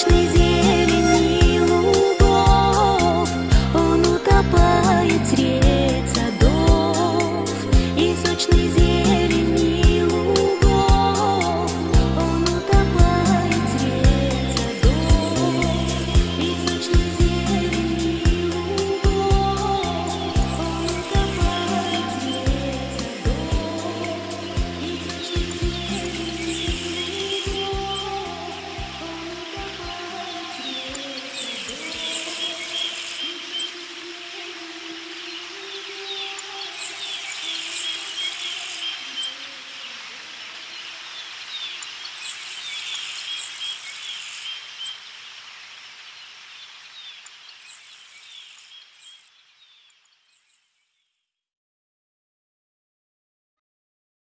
ночный зверь.